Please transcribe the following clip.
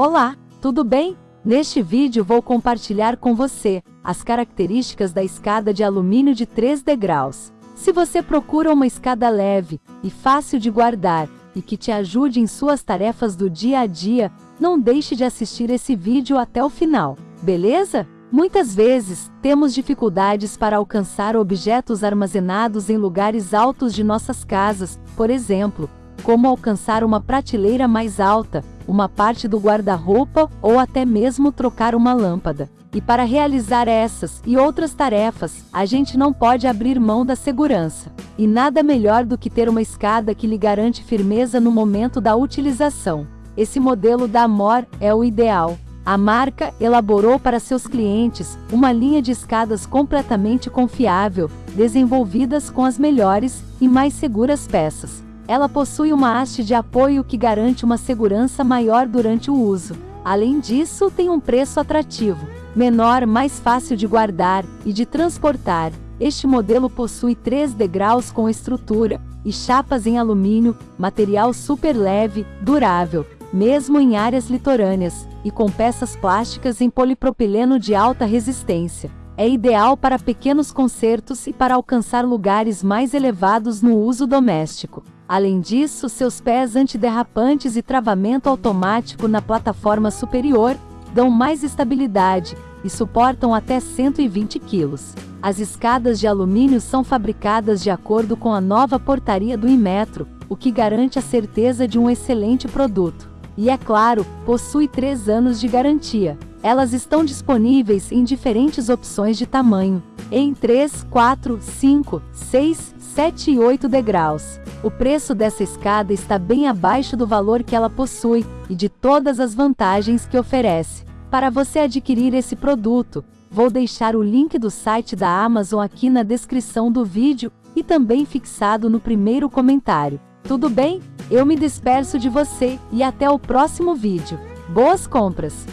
Olá, tudo bem? Neste vídeo vou compartilhar com você as características da escada de alumínio de 3 degraus. Se você procura uma escada leve e fácil de guardar e que te ajude em suas tarefas do dia a dia, não deixe de assistir esse vídeo até o final, beleza? Muitas vezes, temos dificuldades para alcançar objetos armazenados em lugares altos de nossas casas, por exemplo, como alcançar uma prateleira mais alta, uma parte do guarda-roupa ou até mesmo trocar uma lâmpada. E para realizar essas e outras tarefas, a gente não pode abrir mão da segurança. E nada melhor do que ter uma escada que lhe garante firmeza no momento da utilização. Esse modelo da Amor é o ideal. A marca elaborou para seus clientes uma linha de escadas completamente confiável, desenvolvidas com as melhores e mais seguras peças. Ela possui uma haste de apoio que garante uma segurança maior durante o uso. Além disso, tem um preço atrativo, menor, mais fácil de guardar e de transportar. Este modelo possui três degraus com estrutura e chapas em alumínio, material super leve, durável, mesmo em áreas litorâneas, e com peças plásticas em polipropileno de alta resistência. É ideal para pequenos concertos e para alcançar lugares mais elevados no uso doméstico. Além disso, seus pés antiderrapantes e travamento automático na plataforma superior dão mais estabilidade e suportam até 120 kg. As escadas de alumínio são fabricadas de acordo com a nova portaria do Inmetro, o que garante a certeza de um excelente produto. E é claro, possui 3 anos de garantia. Elas estão disponíveis em diferentes opções de tamanho, em 3, 4, 5, 6, 7 e 8 degraus. O preço dessa escada está bem abaixo do valor que ela possui e de todas as vantagens que oferece. Para você adquirir esse produto, vou deixar o link do site da Amazon aqui na descrição do vídeo e também fixado no primeiro comentário. Tudo bem? Eu me disperso de você e até o próximo vídeo. Boas compras!